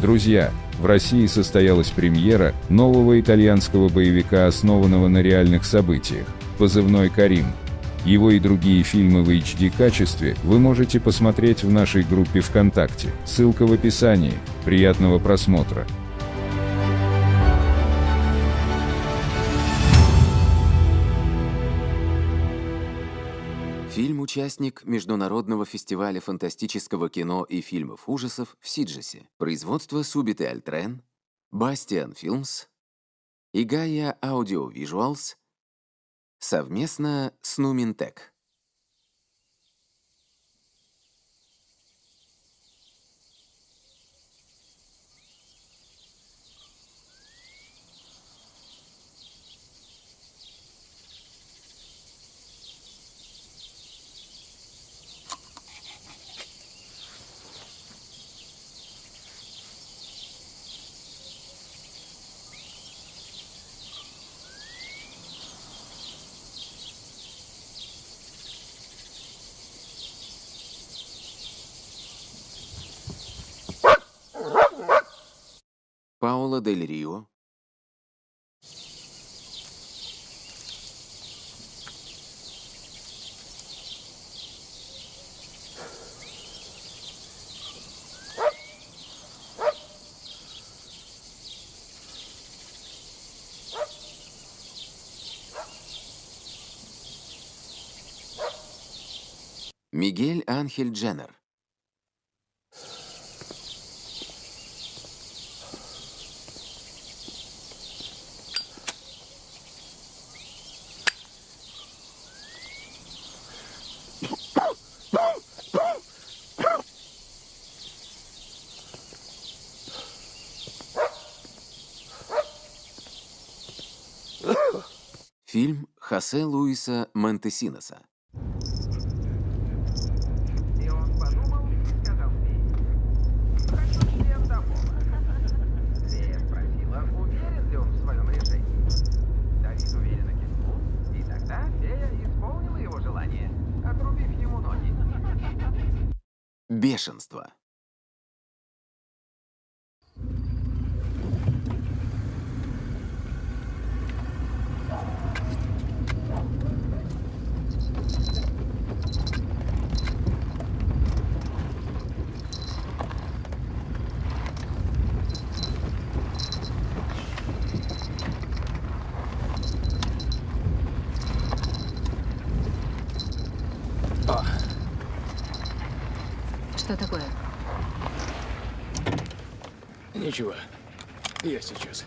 Друзья, в России состоялась премьера нового итальянского боевика, основанного на реальных событиях, позывной «Карим». Его и другие фильмы в HD-качестве вы можете посмотреть в нашей группе ВКонтакте, ссылка в описании. Приятного просмотра! Фильм – участник Международного фестиваля фантастического кино и фильмов ужасов в Сиджесе. Производство Субит и Альтрен, Бастиан Филмс и Гая Аудио Визуалс совместно с Нуминтек. Дель Рио, Мигель Анхель Дженнер. Фильм Хосе Луиса Монтесиноса. И он подумал и сказал фее, «Хочу член домов». Фея спросила, уверен ли он в своем решении. Давид уверенно кивнул, и тогда фея исполнила его желание, отрубив ему ноги. Бешенство. Что такое? Ничего. Я сейчас.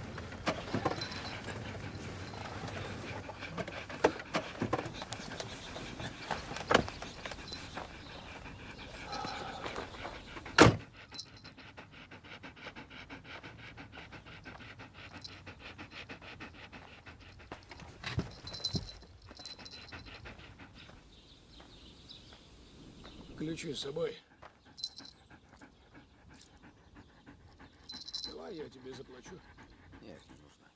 Ключи с собой. Давай я тебе заплачу. Нет, не нужно.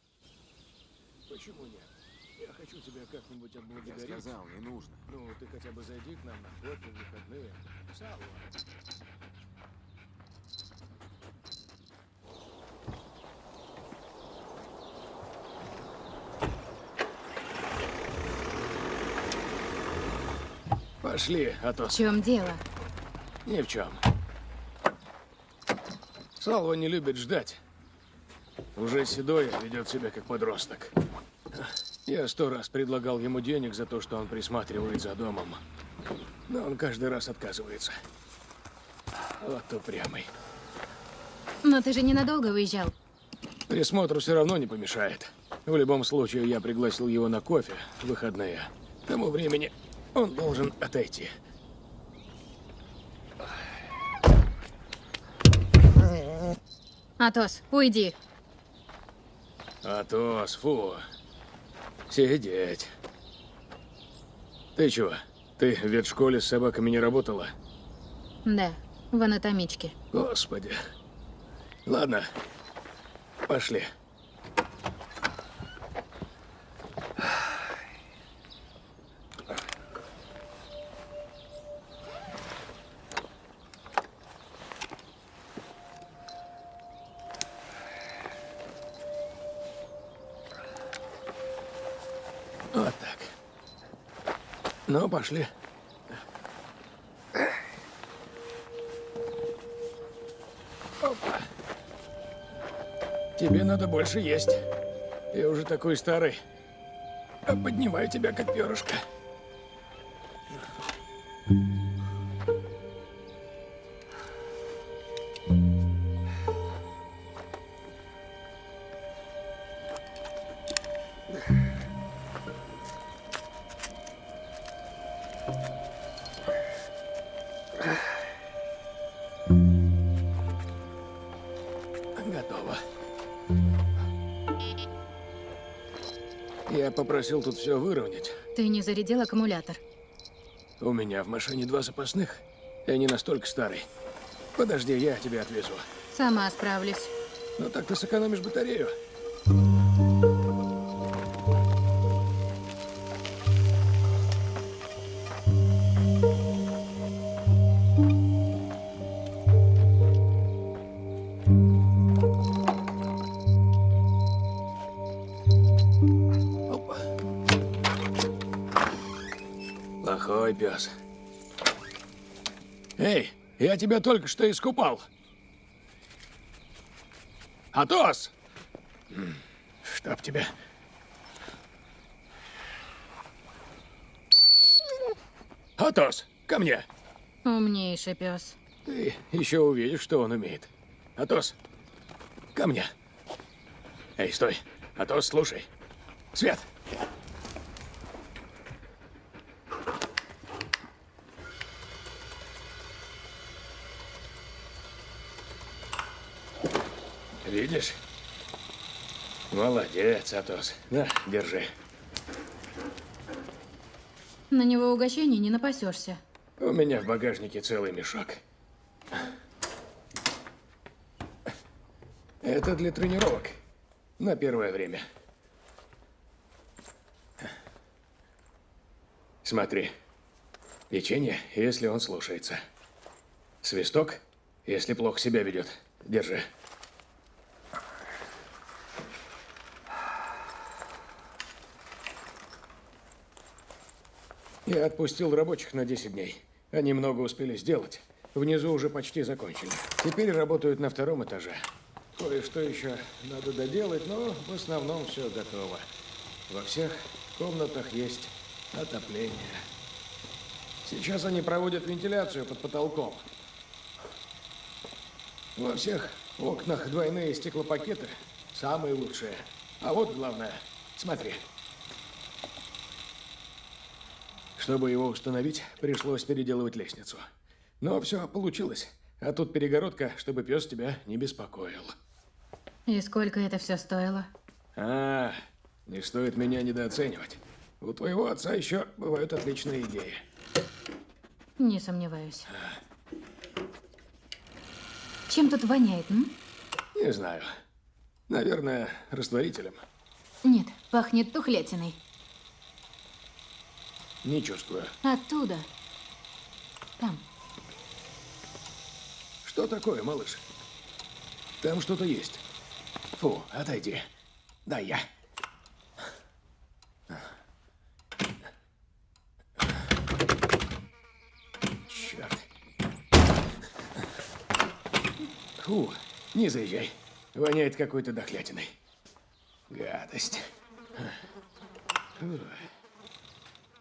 Почему нет? Я хочу тебя как-нибудь Я отблагодарить. сказал, не нужно. Ну, ты хотя бы зайди к нам на кофе в выходные. Салва. Пошли, а то В чем дело? ни в чем. Салва не любит ждать. Уже седой, ведет себя как подросток. Я сто раз предлагал ему денег за то, что он присматривает за домом. Но он каждый раз отказывается. Вот упрямый. Но ты же ненадолго уезжал. Присмотру все равно не помешает. В любом случае, я пригласил его на кофе в выходные. К тому времени он должен отойти. Атос, уйди. Атос, фу. Сидеть. Ты чего? Ты в ветшколе с собаками не работала? Да, в анатомичке. Господи. Ладно, пошли. Пошли. Опа. Тебе надо больше есть. Я уже такой старый. А поднимаю тебя, как перышко. Попросил тут все выровнять. Ты не зарядил аккумулятор. У меня в машине два запасных. Я не настолько старый. Подожди, я тебя отвезу. Сама справлюсь. Ну так ты сэкономишь батарею. Тебя только что искупал. Атос! Чтоб тебя. Атос, ко мне. Умнейший пес. Ты еще увидишь, что он умеет. Атос, ко мне. Эй, стой. Атос, слушай. Свет. Видишь? Молодец, Атос. На, держи. На него угощений не напасешься. У меня в багажнике целый мешок. Это для тренировок. На первое время. Смотри. Печенье, если он слушается. Свисток, если плохо себя ведет. Держи. Я отпустил рабочих на 10 дней. Они много успели сделать. Внизу уже почти закончили. Теперь работают на втором этаже. Кое-что еще надо доделать, но в основном все готово. Во всех комнатах есть отопление. Сейчас они проводят вентиляцию под потолком. Во всех окнах двойные стеклопакеты. Самые лучшие. А вот главное. Смотри. Чтобы его установить, пришлось переделывать лестницу. Но все получилось. А тут перегородка, чтобы пес тебя не беспокоил. И сколько это все стоило? А, не стоит меня недооценивать. У твоего отца еще бывают отличные идеи. Не сомневаюсь. Чем тут воняет, м? Не знаю. Наверное, растворителем. Нет, пахнет тухлятиной. Не чувствую. Оттуда. Там. Что такое, малыш? Там что-то есть. Фу, отойди. Да я. Черт. Фу, не заезжай. Воняет какой-то дохлятиной. Гадость. Фу.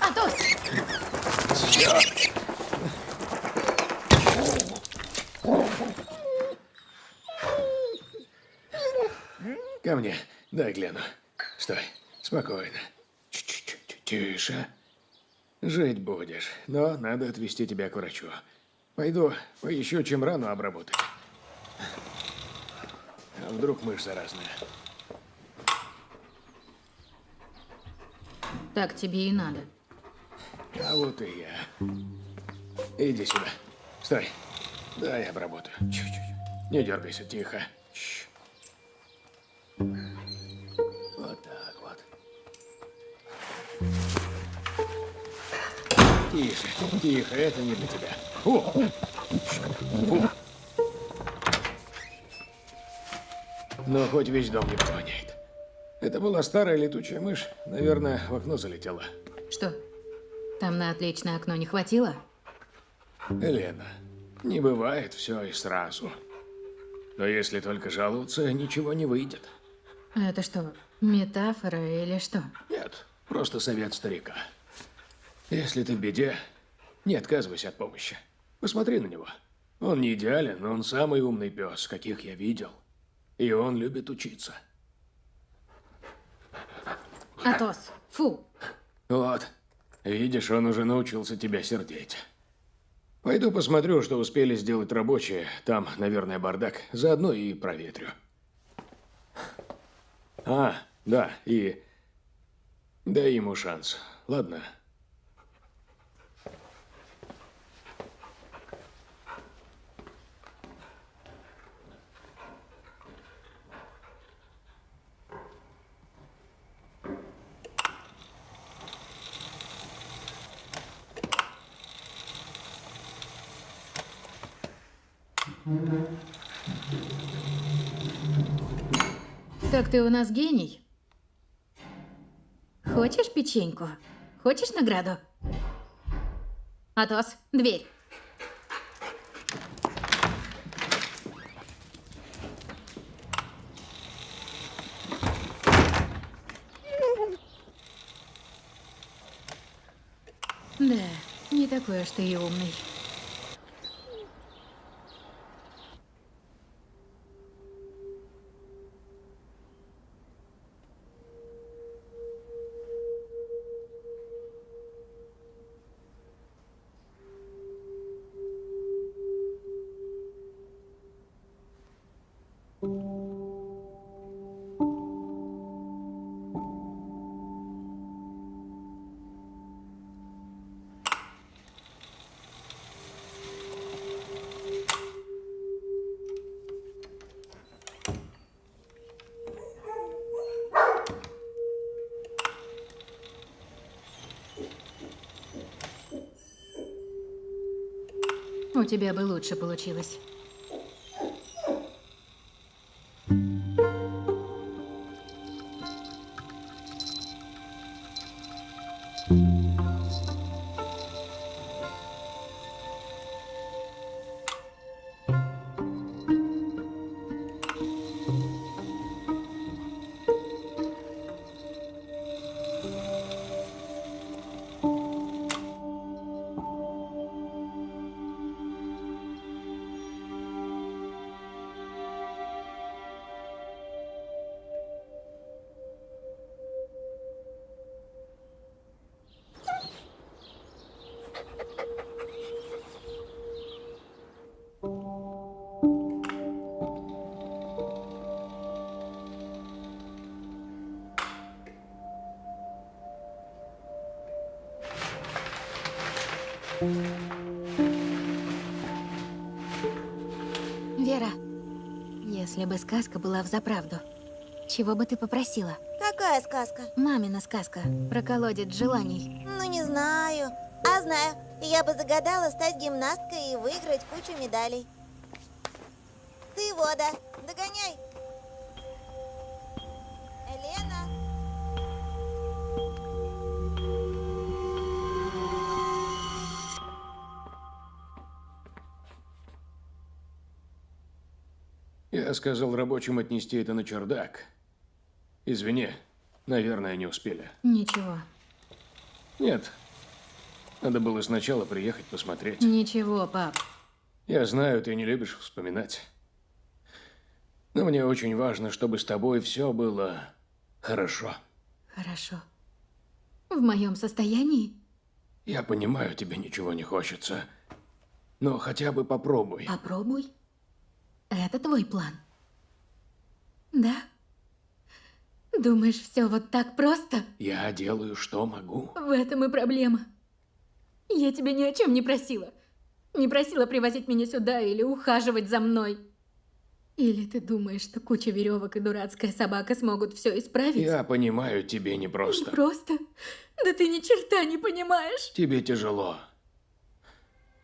Атос! Ко мне. Дай гляну. Стой. Спокойно. Тише. Жить будешь, но надо отвезти тебя к врачу. Пойду поищу, чем рану обработать. А вдруг мышь заразная? Так тебе и надо. А вот и я. Иди сюда. Стой. Дай обработаю. Чуть-чуть. Не дергайся, тихо. Чш. Тише, тихо, это не для тебя. Фу. Фу. Но хоть весь дом не провоняет. Это была старая летучая мышь. Наверное, в окно залетела. Что? Там на отличное окно не хватило? Елена, не бывает все и сразу. Но если только жаловаться, ничего не выйдет. Это что, метафора или что? Нет, просто совет старика. Если ты в беде, не отказывайся от помощи. Посмотри на него. Он не идеален, но он самый умный пес, каких я видел. И он любит учиться. Атос, фу. Вот. Видишь, он уже научился тебя сердеть. Пойду посмотрю, что успели сделать рабочие. Там, наверное, бардак. Заодно и проветрю. А, да, и... Дай ему шанс. Ладно. Так ты у нас гений. Хочешь печеньку? Хочешь награду? Атос, дверь. Да, не такой уж ты и умный. Тебя бы лучше получилось. Бы сказка была взаправду, чего бы ты попросила? Какая сказка? Мамина сказка про колодец желаний. Ну, не знаю. А знаю. Я бы загадала стать гимнасткой и выиграть кучу медалей. Ты, Вода, Я сказал рабочим отнести это на чердак. Извини, наверное, не успели. Ничего. Нет. Надо было сначала приехать посмотреть. Ничего, пап. Я знаю, ты не любишь вспоминать. Но мне очень важно, чтобы с тобой все было хорошо. Хорошо. В моем состоянии? Я понимаю, тебе ничего не хочется. Но хотя бы попробуй. Попробуй. Это твой план. Да? Думаешь, все вот так просто? Я делаю, что могу. В этом и проблема. Я тебя ни о чем не просила. Не просила привозить меня сюда или ухаживать за мной. Или ты думаешь, что куча веревок и дурацкая собака смогут все исправить? Я понимаю, тебе непросто. Просто? Да ты ни черта не понимаешь. Тебе тяжело.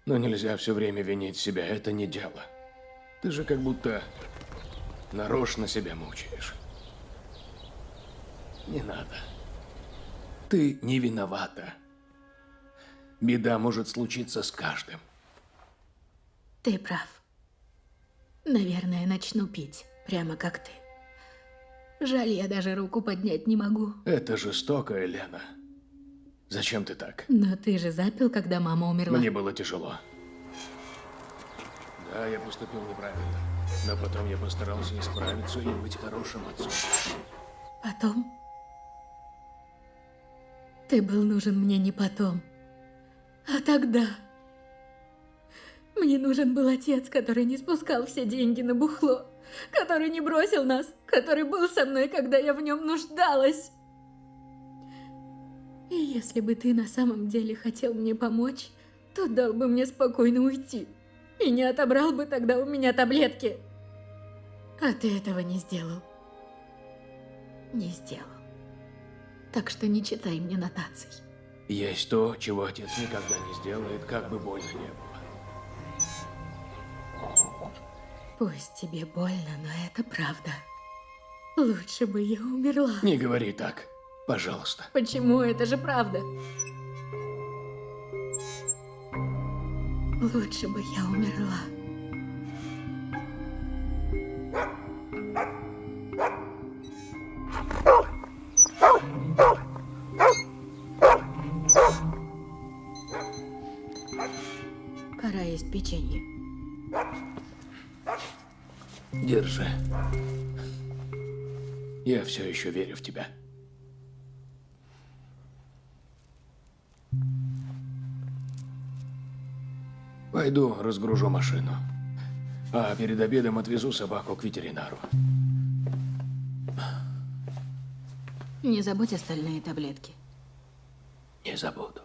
Но нельзя все время винить себя, это не дело. Ты же как будто нарочно себя мучаешь. Не надо. Ты не виновата. Беда может случиться с каждым. Ты прав. Наверное, начну пить, прямо как ты. Жаль, я даже руку поднять не могу. Это жестоко, Елена. Зачем ты так? Но ты же запил, когда мама умерла. Мне было тяжело. Да, я поступил неправильно. Но потом я постарался исправиться и быть хорошим отцом. Потом? Ты был нужен мне не потом, а тогда. Мне нужен был отец, который не спускал все деньги на бухло, который не бросил нас, который был со мной, когда я в нем нуждалась. И если бы ты на самом деле хотел мне помочь, то дал бы мне спокойно уйти. И не отобрал бы тогда у меня таблетки. А ты этого не сделал. Не сделал. Так что не читай мне нотаций. Есть то, чего отец никогда не сделает, как бы больно не было. Пусть тебе больно, но это правда. Лучше бы я умерла. Не говори так, пожалуйста. Почему? Это же правда. Лучше бы я умерла. Пора есть печенье. Держи. Я все еще верю в тебя. Пойду разгружу машину. А перед обедом отвезу собаку к ветеринару. Не забудь остальные таблетки. Не забуду.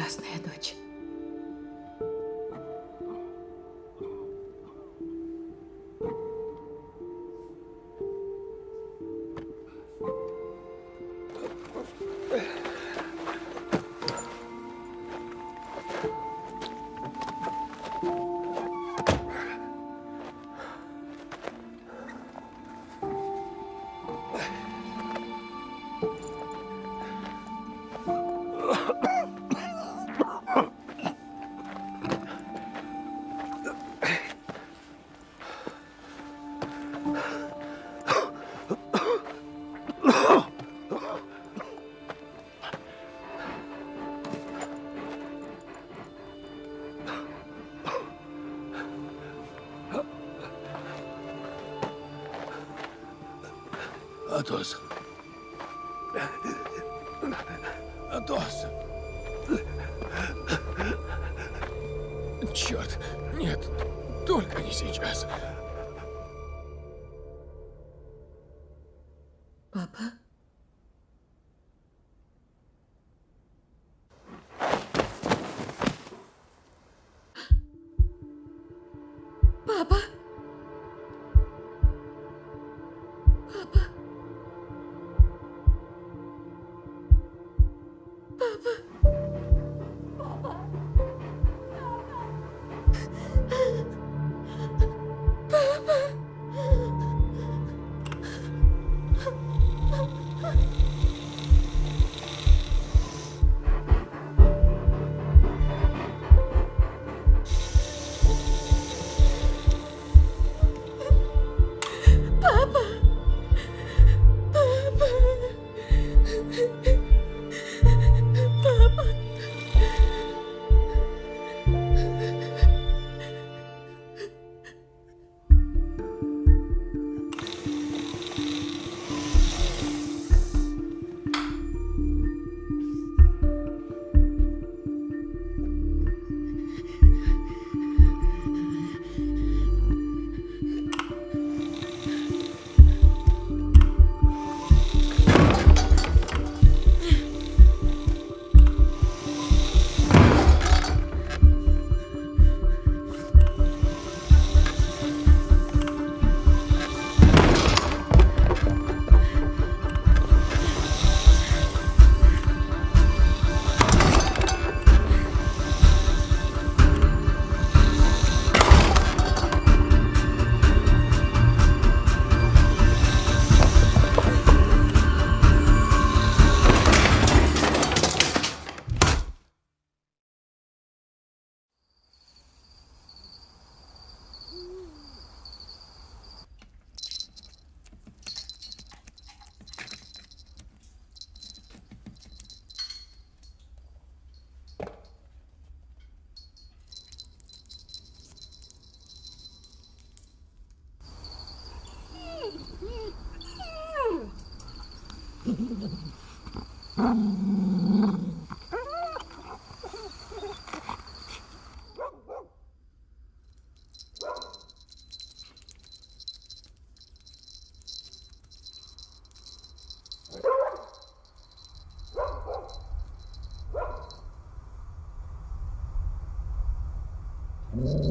Ужасная дочь.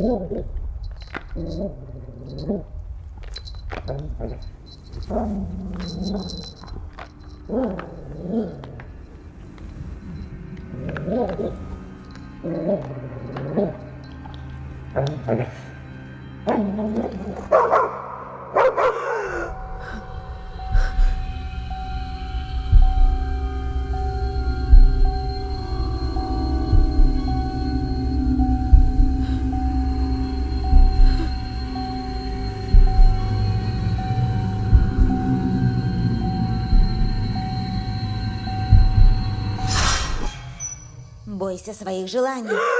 Oh, Бойся своих желаний.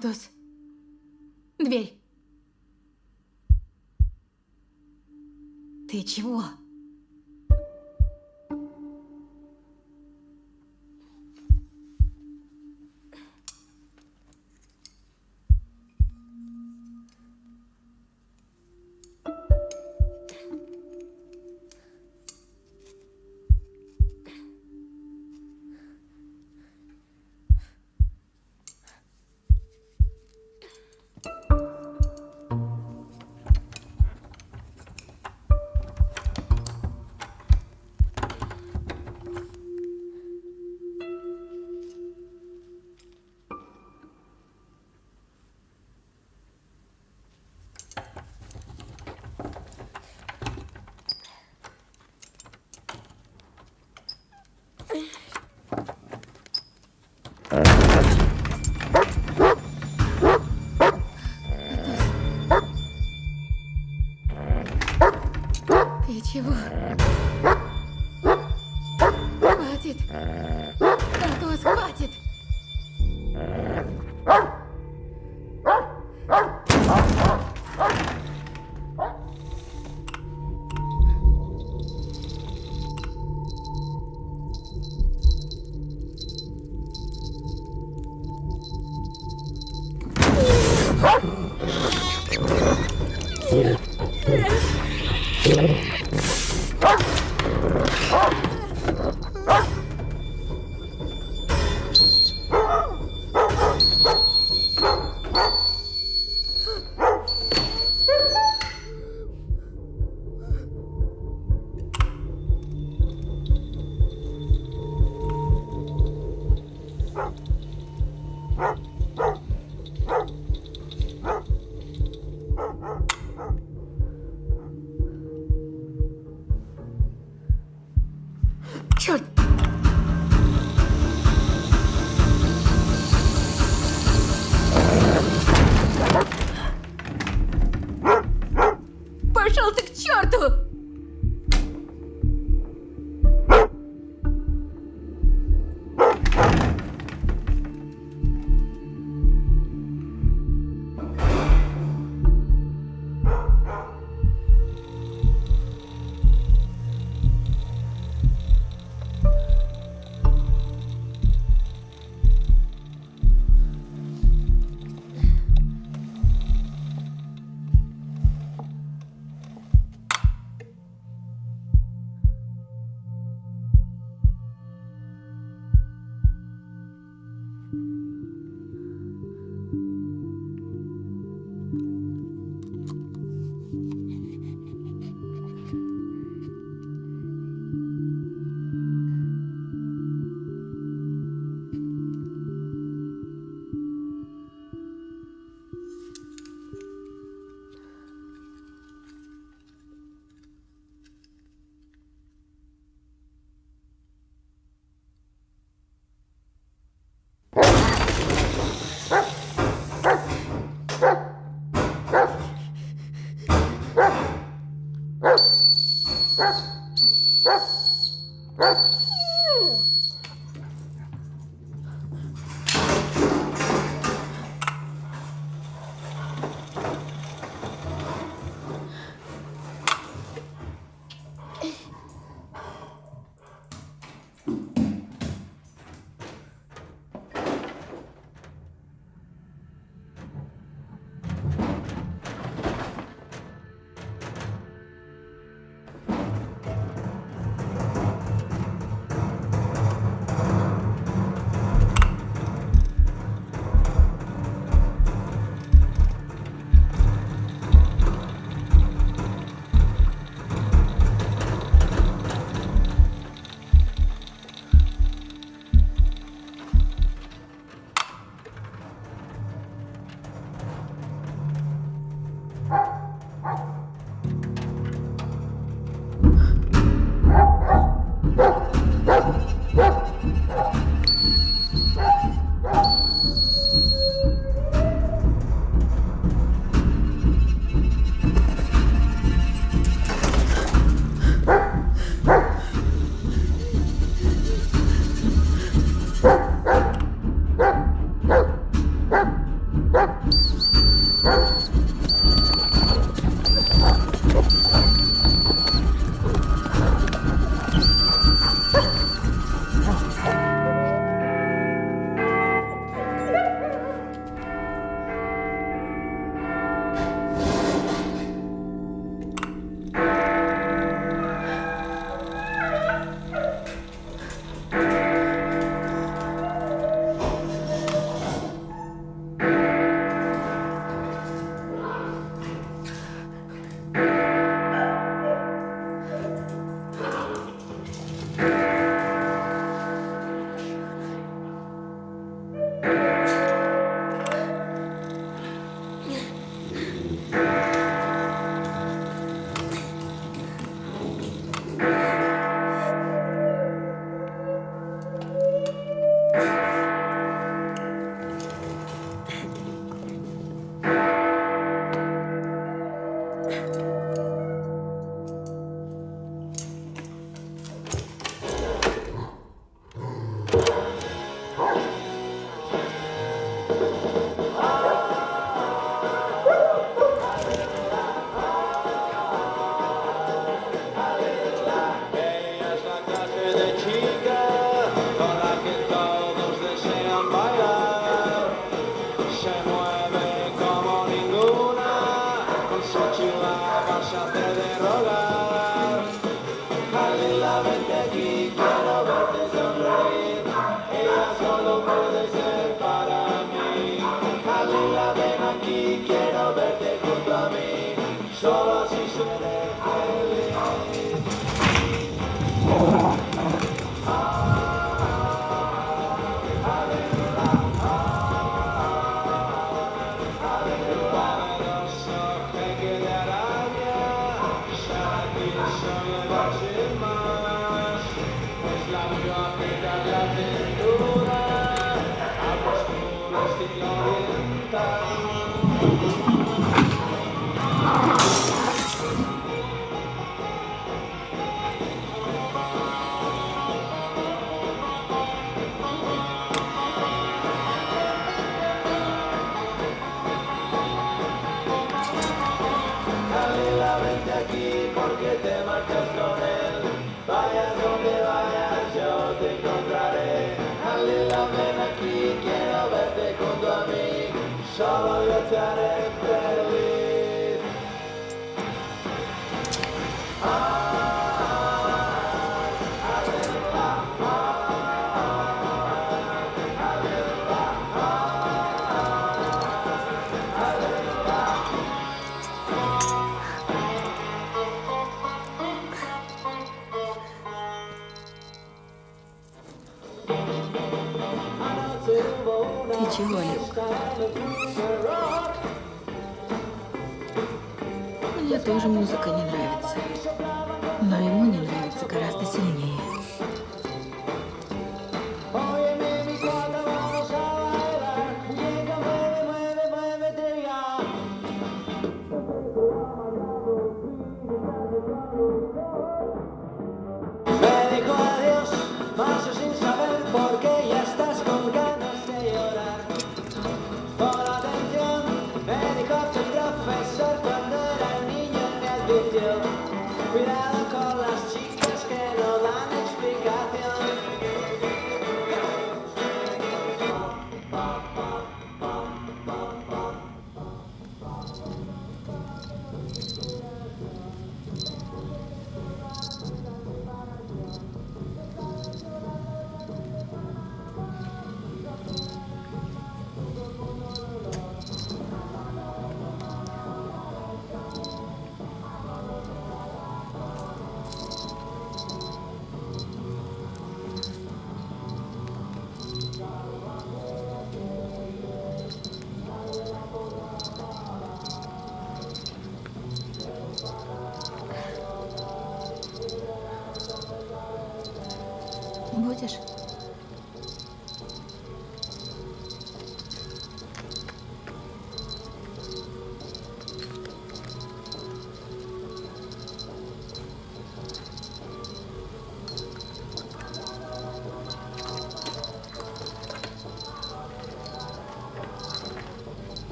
Портос. Дверь. Ты чего? Чего? Хватит! Атос, хватит! que te marchas con él. Vayas donde vayas, yo te encontraré. Dale la pena aquí, quiero verte junto a mí. Solo тоже музыка не нравится. Но ему не нравится гораздо сильнее.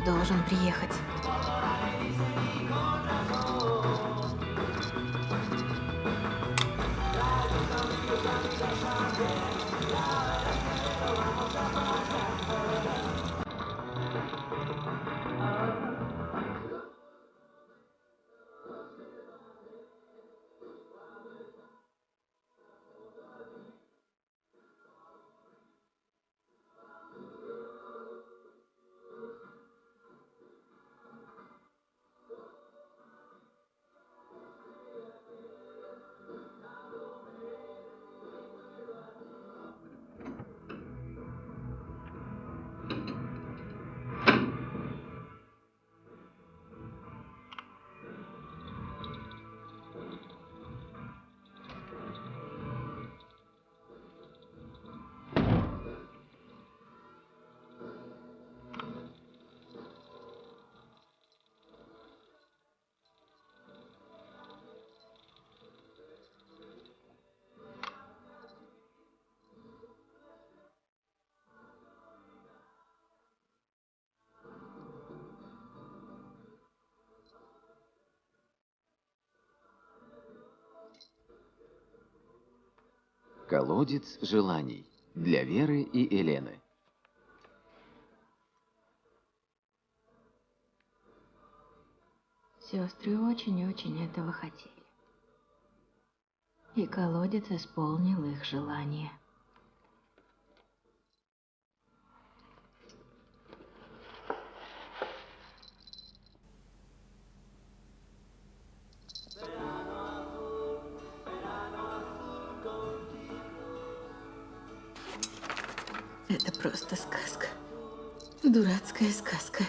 должен приехать. Колодец желаний для Веры и Елены. Сестры очень-очень этого хотели. И колодец исполнил их желание. Сказка.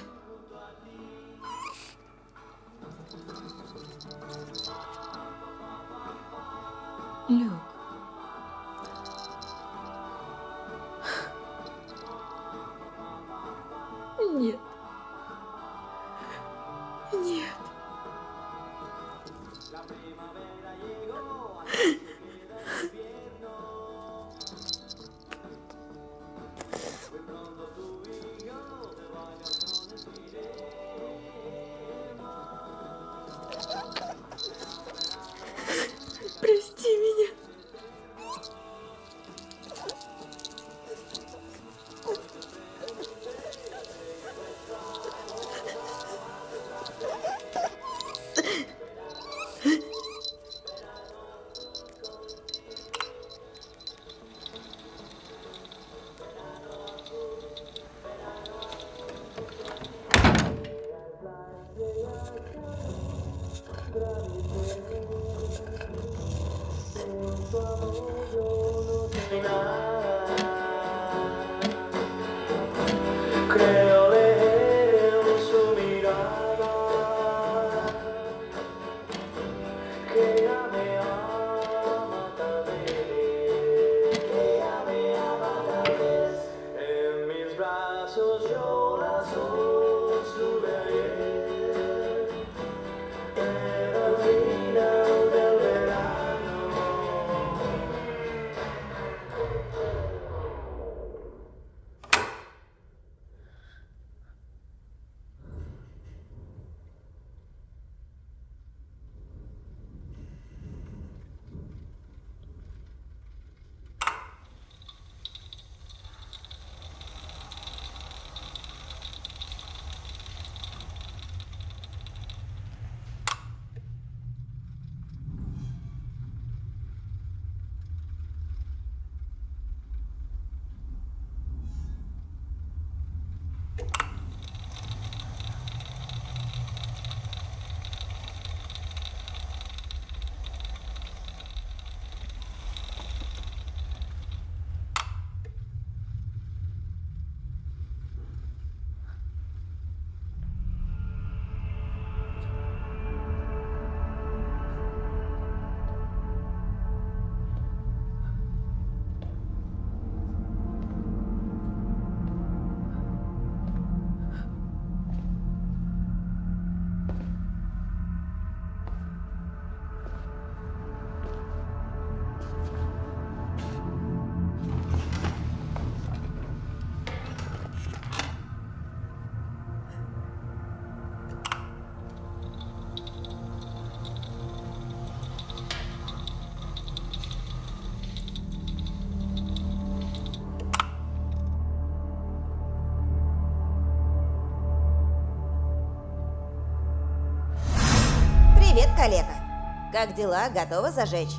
Как дела? Готова зажечь?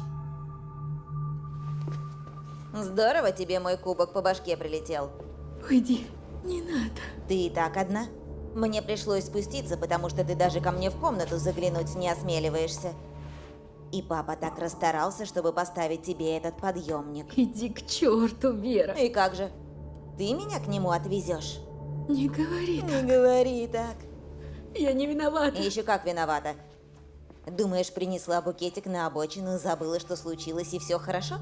Здорово тебе мой кубок по башке прилетел. Уйди, не надо. Ты и так одна? Мне пришлось спуститься, потому что ты даже ко мне в комнату заглянуть не осмеливаешься. И папа так расстарался, чтобы поставить тебе этот подъемник. Иди к черту, Вера. И как же? Ты меня к нему отвезешь? Не говори Не так. говори так. Я не виновата. И еще как виновата. Думаешь, принесла букетик на обочину, забыла, что случилось, и все хорошо?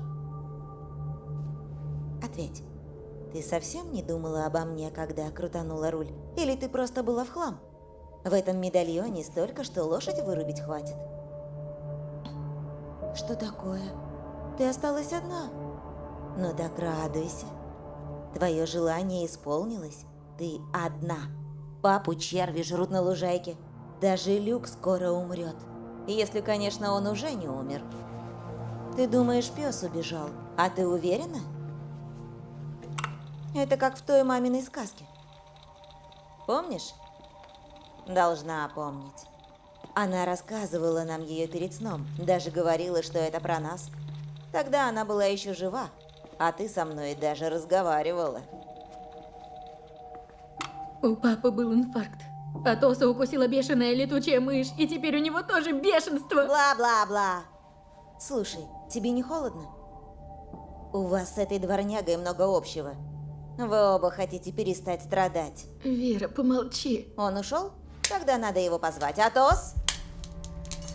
Ответь. Ты совсем не думала обо мне, когда крутанула руль? Или ты просто была в хлам? В этом медальоне столько, что лошадь вырубить хватит. Что такое? Ты осталась одна. Ну так радуйся. Твое желание исполнилось. Ты одна. Папу черви жрут на лужайке. Даже Люк скоро умрет. Если, конечно, он уже не умер. Ты думаешь, пес убежал, а ты уверена? Это как в той маминой сказке. Помнишь? Должна помнить. Она рассказывала нам ее перед сном, даже говорила, что это про нас. Тогда она была еще жива, а ты со мной даже разговаривала. У папы был инфаркт. А Тоса укусила бешеная летучая мышь, и теперь у него тоже бешенство. Бла-бла-бла. Слушай, тебе не холодно? У вас с этой дворнягой много общего. Вы оба хотите перестать страдать. Вера, помолчи. Он ушел? Тогда надо его позвать. Атос?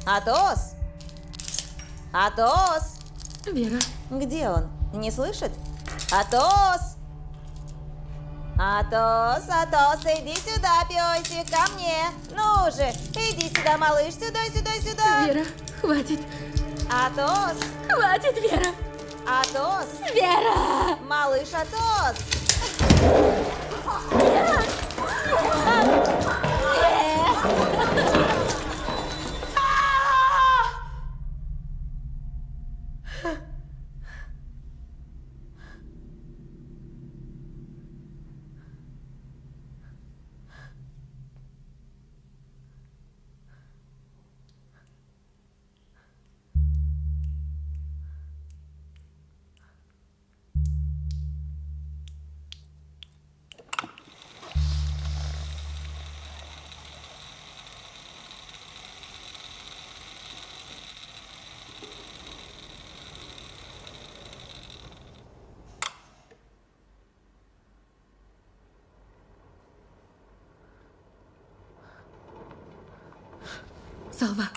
Атос? Атос? Вера, Где он? Не слышит? Атос! Атос, Атос, иди сюда, песик, ко мне. Ну же, иди сюда, малыш, сюда, сюда, сюда. Вера, хватит. Атос, Хватит, Вера. Атос, Вера! малыш Атос. Салва. Салва.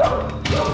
Go! Go!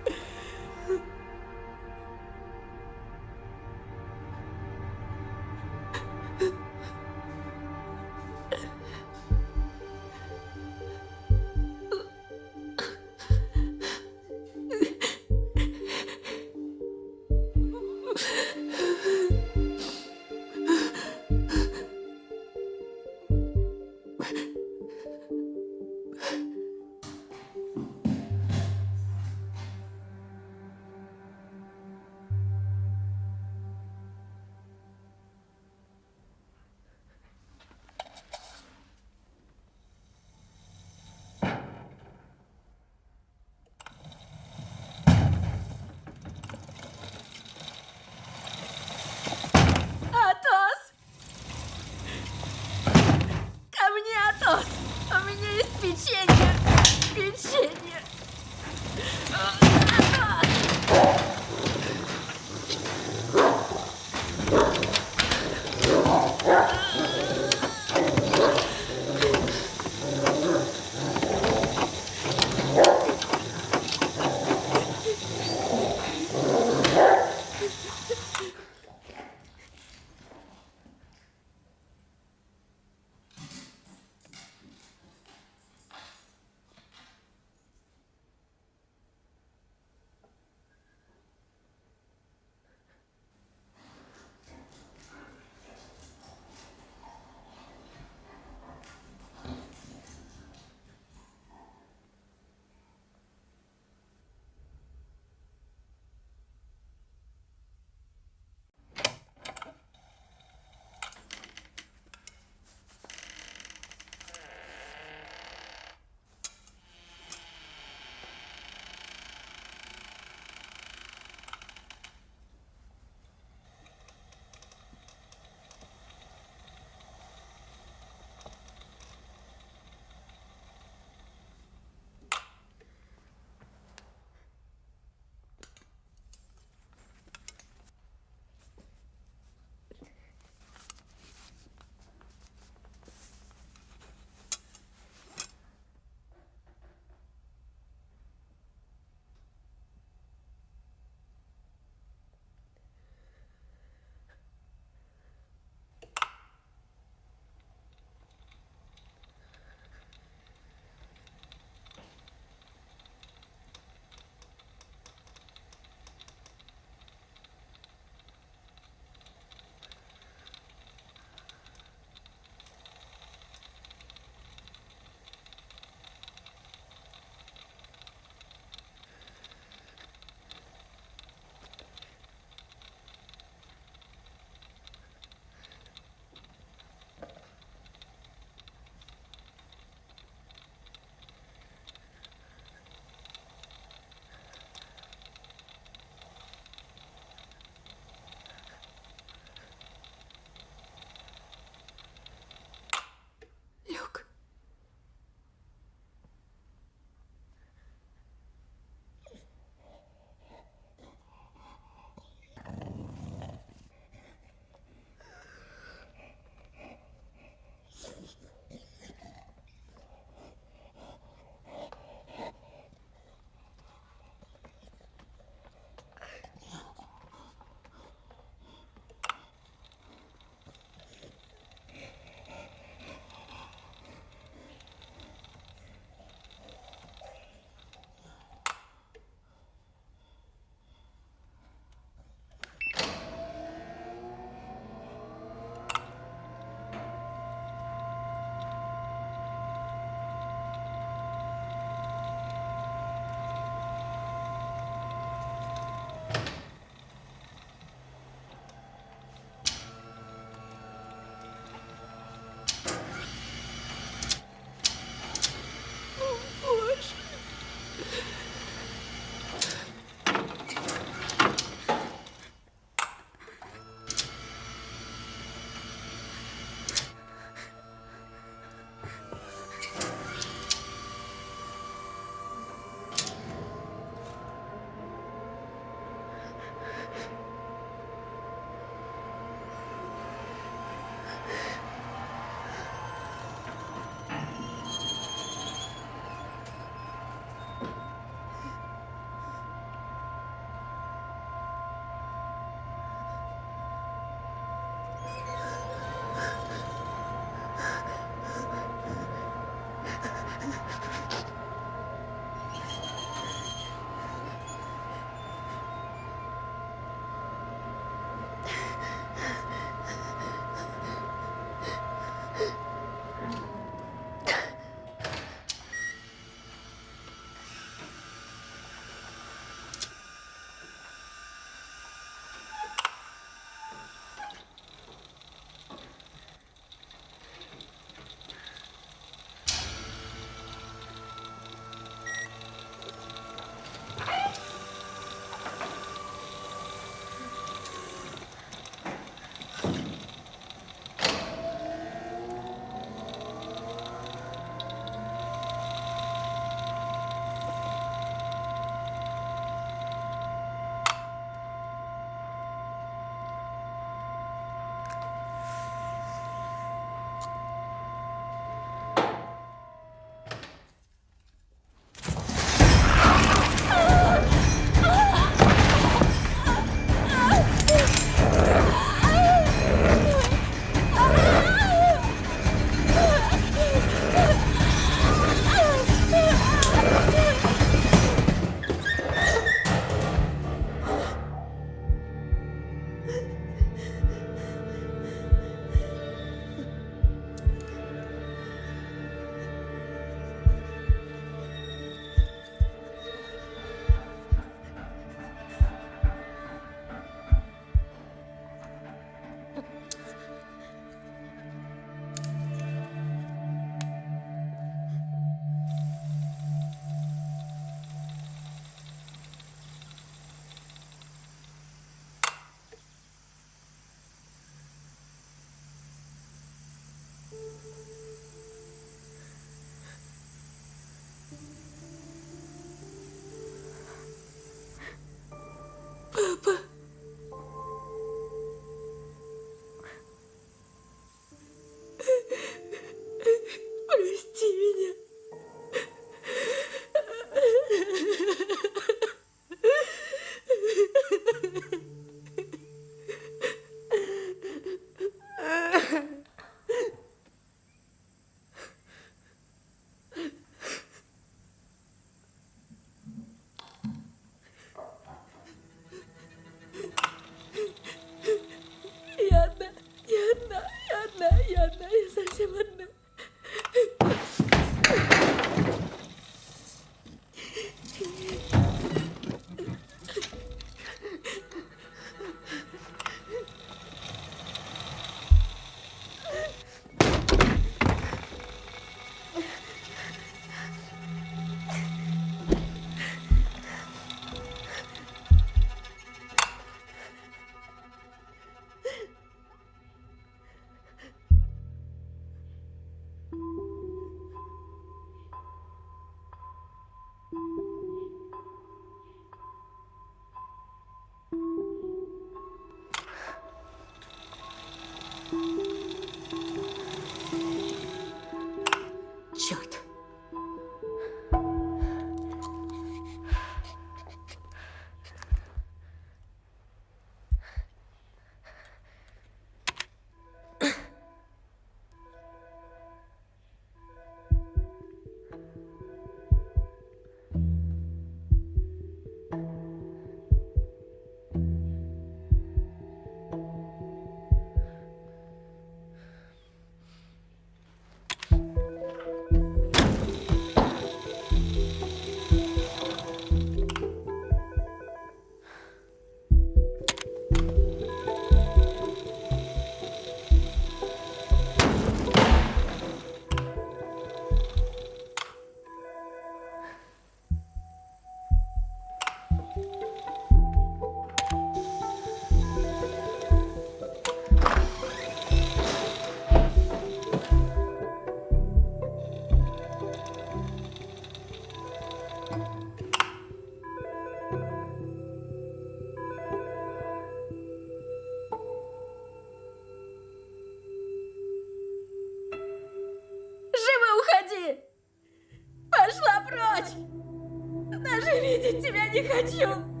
Тебя не хочу!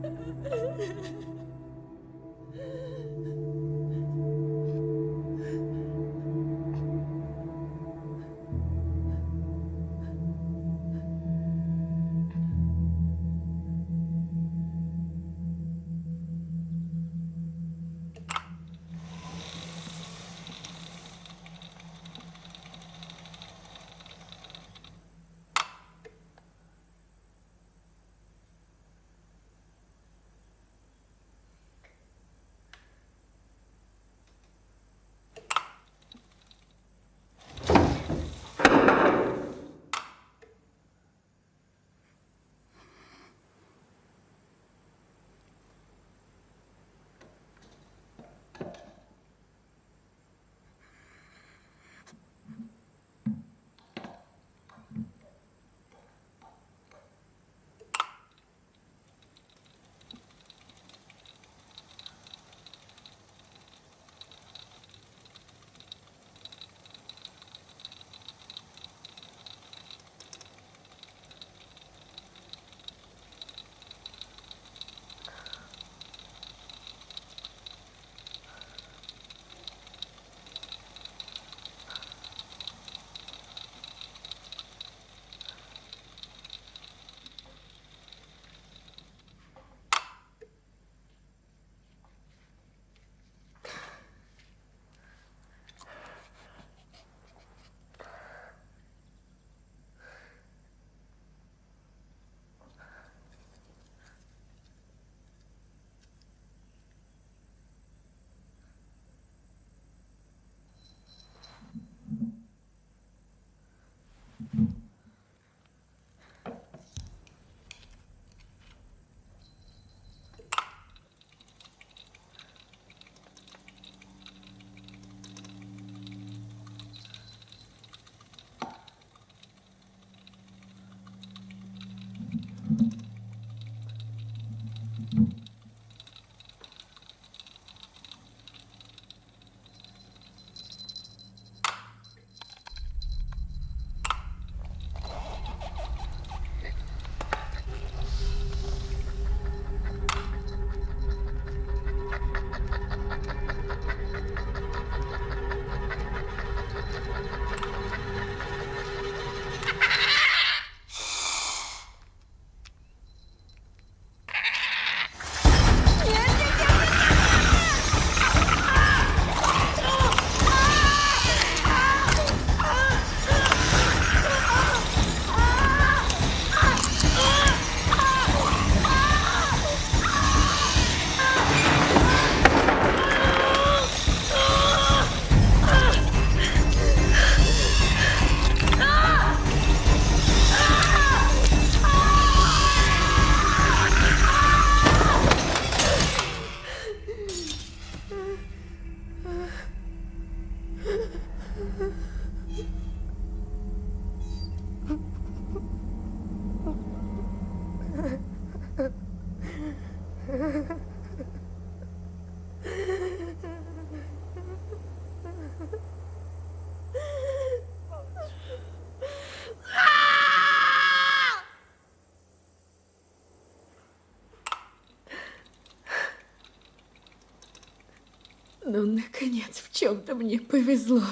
Ну, наконец, в чем-то мне повезло.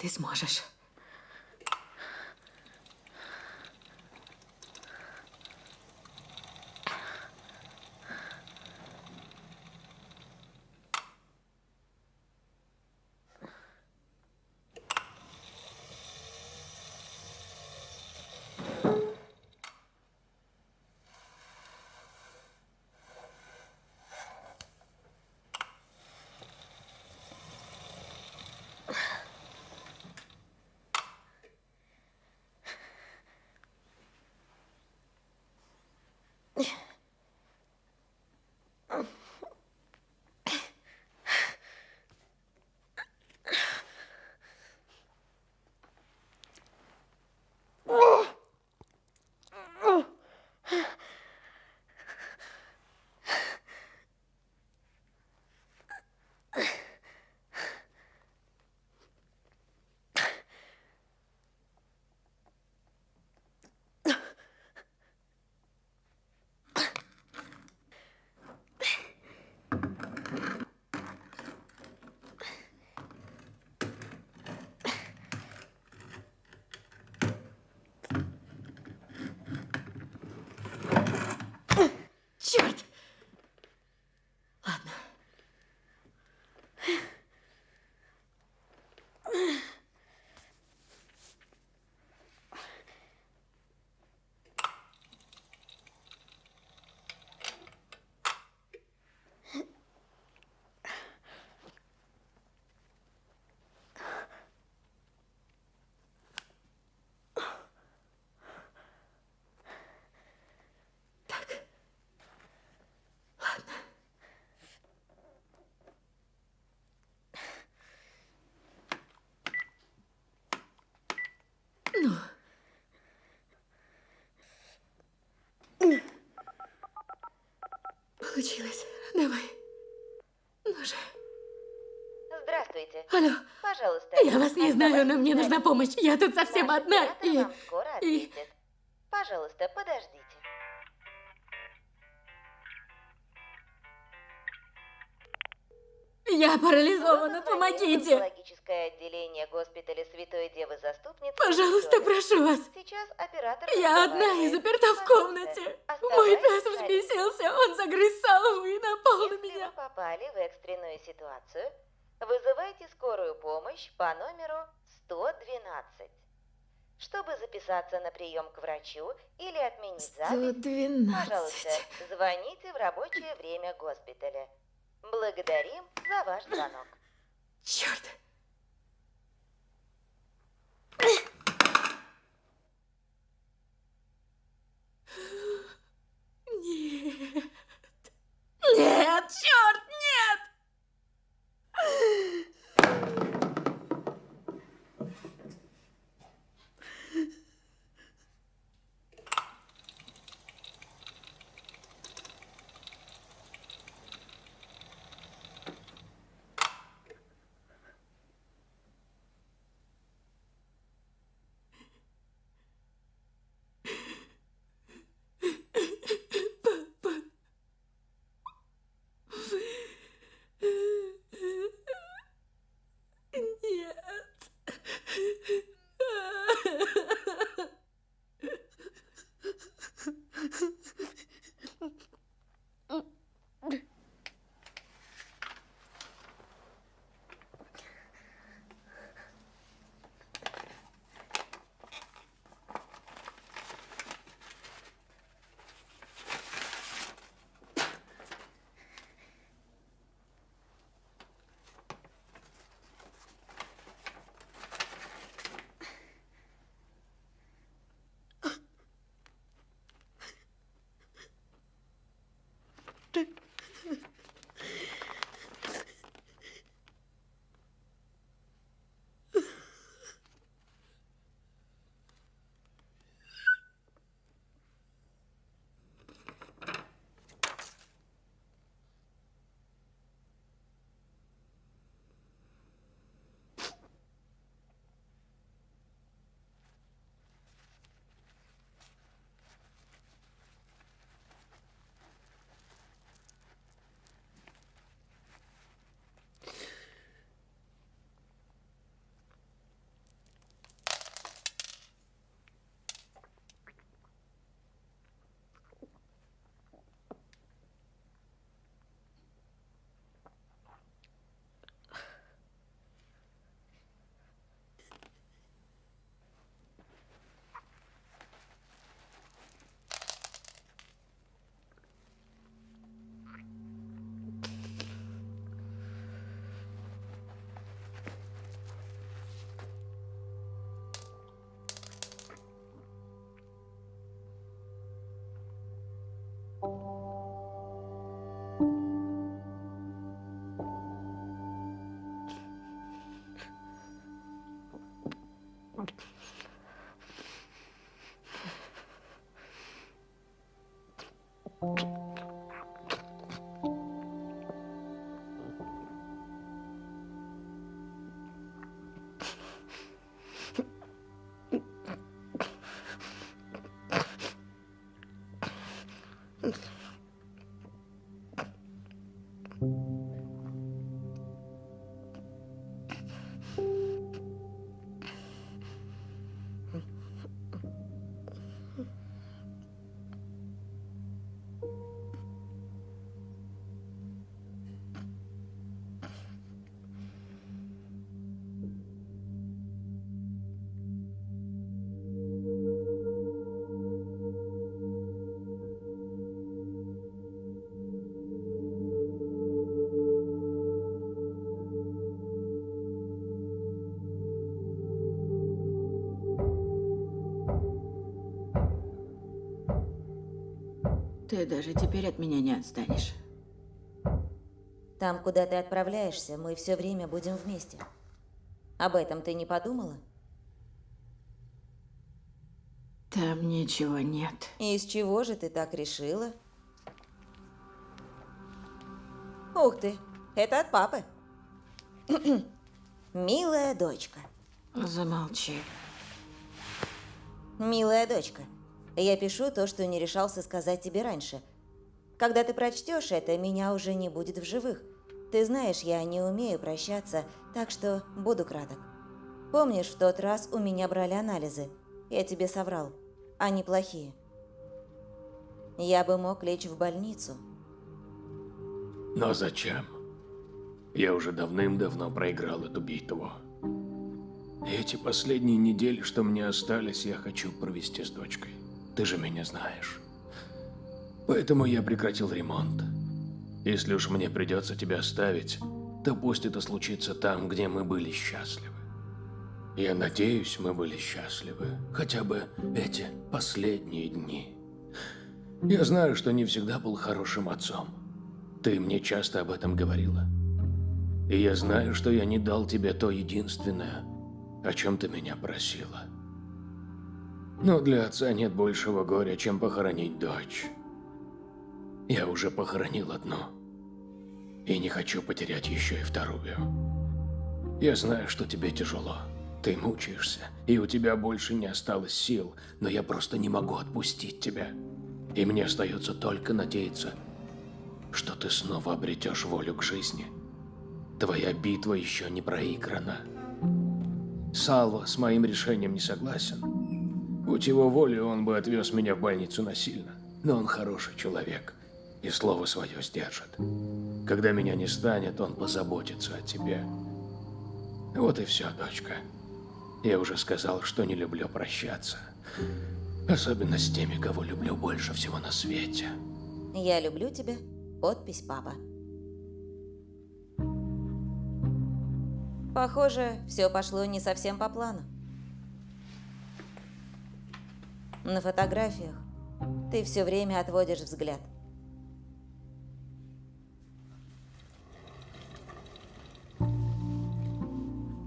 Ты сможешь. Получилось. Давай. Ну же. Здравствуйте. Алло. Пожалуйста. Я вас не знаю, но мне нужна помощь. Я тут совсем одна. И... и-. Пожалуйста, подождите. Я парализована, помогите. онкологическое отделение госпиталя Святой Девы Заступницы. Пожалуйста, прошу вас. Сейчас оператор Я одна и заперта в Пожалуйста, комнате. Мой пес взбесился, он загрыз салу и напал на Если меня. вы попали в экстренную ситуацию, вызывайте скорую помощь по номеру 112. Чтобы записаться на прием к врачу или отменить запись, пожалуйста, 112. звоните в рабочее время госпиталя. Благодарим за ваш звонок. Черт. Нет. Thank you. Ты даже теперь от меня не отстанешь. Там, куда ты отправляешься, мы все время будем вместе. Об этом ты не подумала? Там ничего нет. И из чего же ты так решила? Ух ты, это от папы. Милая дочка. Замолчи. Милая дочка, я пишу то, что не решался сказать тебе раньше. Когда ты прочтешь это, меня уже не будет в живых. Ты знаешь, я не умею прощаться, так что буду краток. Помнишь, в тот раз у меня брали анализы? Я тебе соврал. Они плохие. Я бы мог лечь в больницу. Но зачем? Я уже давным-давно проиграл эту битву. Эти последние недели, что мне остались, я хочу провести с дочкой. Ты же меня знаешь. Поэтому я прекратил ремонт. Если уж мне придется тебя оставить, то пусть это случится там, где мы были счастливы. Я надеюсь, мы были счастливы. Хотя бы эти последние дни. Я знаю, что не всегда был хорошим отцом. Ты мне часто об этом говорила. И я знаю, что я не дал тебе то единственное, о чем ты меня просила. Но для отца нет большего горя, чем похоронить дочь. Я уже похоронил одну. И не хочу потерять еще и вторую. Я знаю, что тебе тяжело. Ты мучаешься, и у тебя больше не осталось сил, но я просто не могу отпустить тебя. И мне остается только надеяться, что ты снова обретешь волю к жизни. Твоя битва еще не проиграна. Салва с моим решением не согласен. Будь его волей, он бы отвез меня в больницу насильно. Но он хороший человек и слово свое сдержит. Когда меня не станет, он позаботится о тебе. Вот и все, дочка. Я уже сказал, что не люблю прощаться. Особенно с теми, кого люблю больше всего на свете. Я люблю тебя. Подпись папа. Похоже, все пошло не совсем по плану. На фотографиях ты все время отводишь взгляд.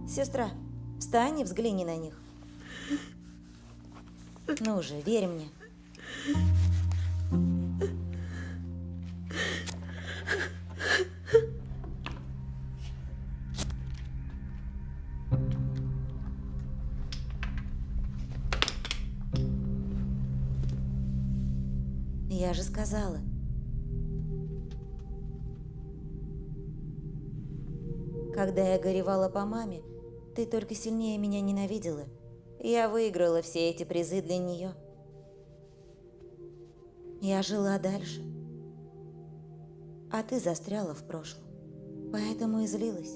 Сестра, встань и взгляни на них. Ну же, верь мне. Я же сказала. Когда я горевала по маме, ты только сильнее меня ненавидела. Я выиграла все эти призы для нее. Я жила дальше. А ты застряла в прошлом. Поэтому и злилась.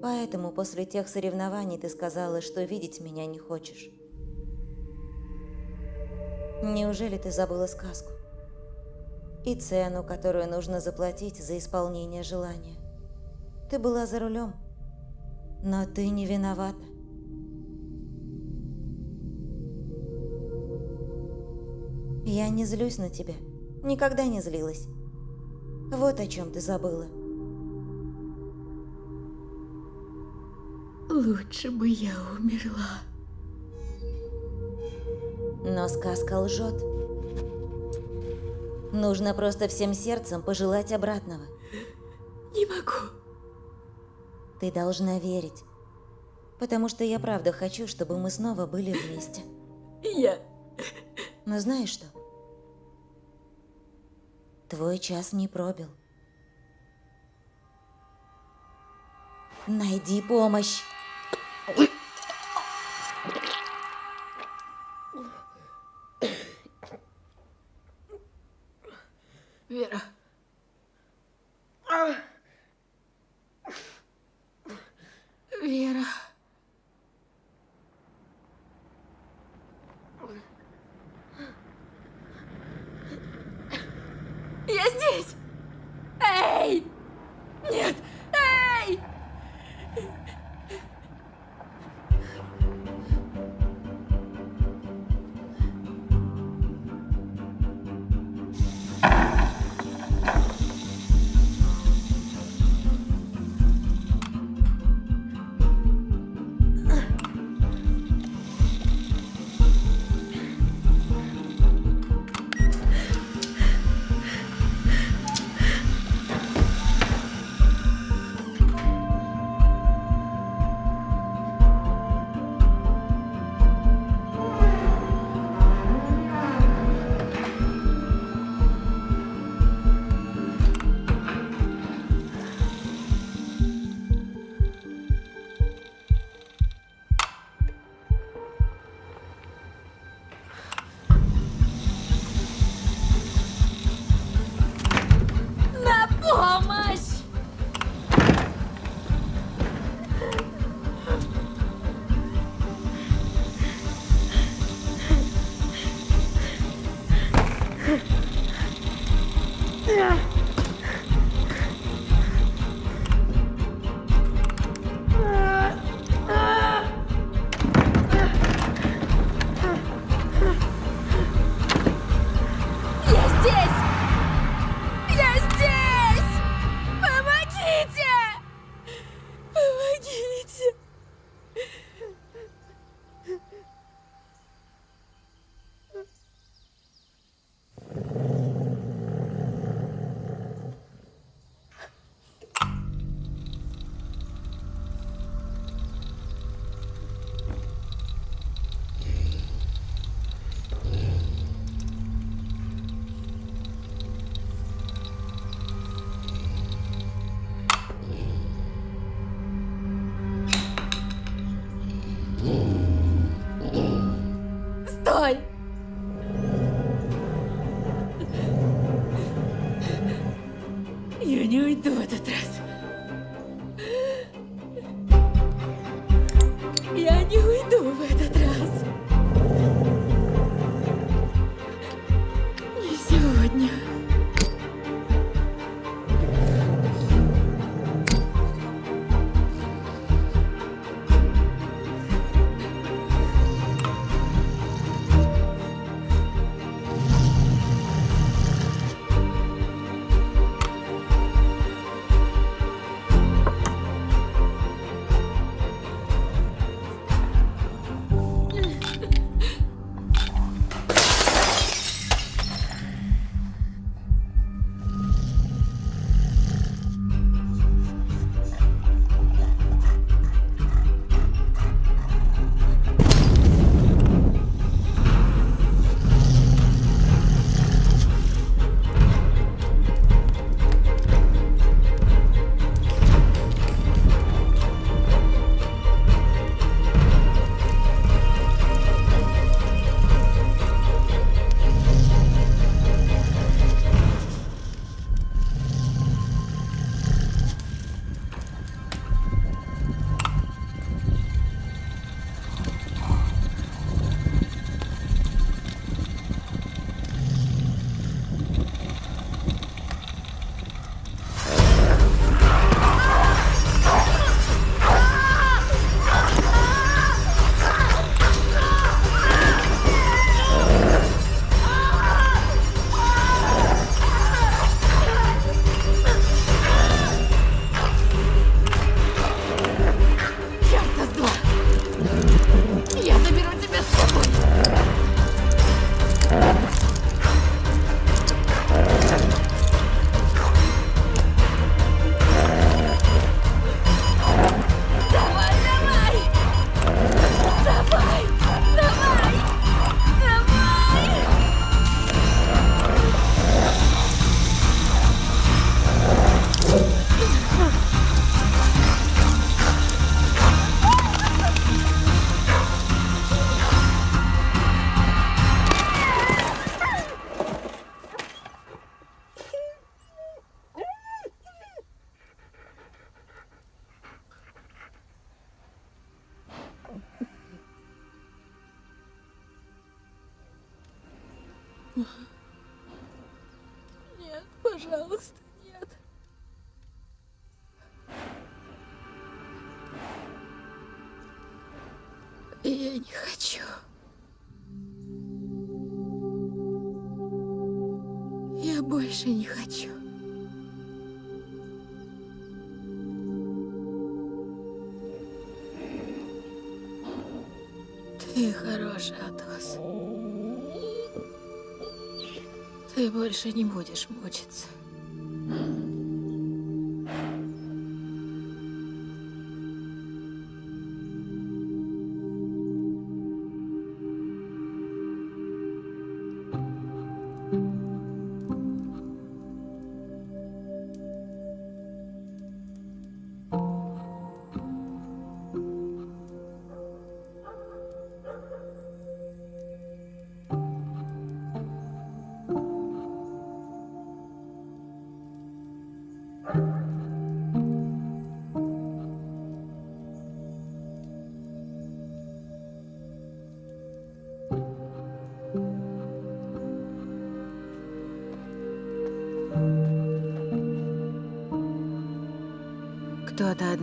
Поэтому после тех соревнований ты сказала, что видеть меня не хочешь. Неужели ты забыла сказку? И цену, которую нужно заплатить за исполнение желания. Ты была за рулем, но ты не виновата. Я не злюсь на тебя. Никогда не злилась. Вот о чем ты забыла. Лучше бы я умерла. Но сказка лжет. Нужно просто всем сердцем пожелать обратного. Не могу. Ты должна верить. Потому что я правда хочу, чтобы мы снова были вместе. Я... Но знаешь что? Твой час не пробил. Найди помощь. Вера. Не хочу. Я больше не хочу. Ты хороший, Атос. Ты больше не будешь мучиться.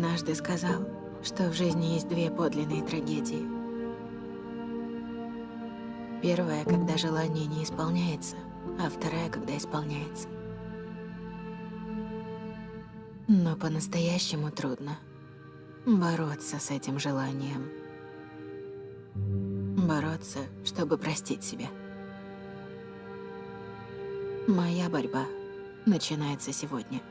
Однажды сказал, что в жизни есть две подлинные трагедии. Первая, когда желание не исполняется, а вторая, когда исполняется. Но по-настоящему трудно бороться с этим желанием. Бороться, чтобы простить себя. Моя борьба начинается сегодня.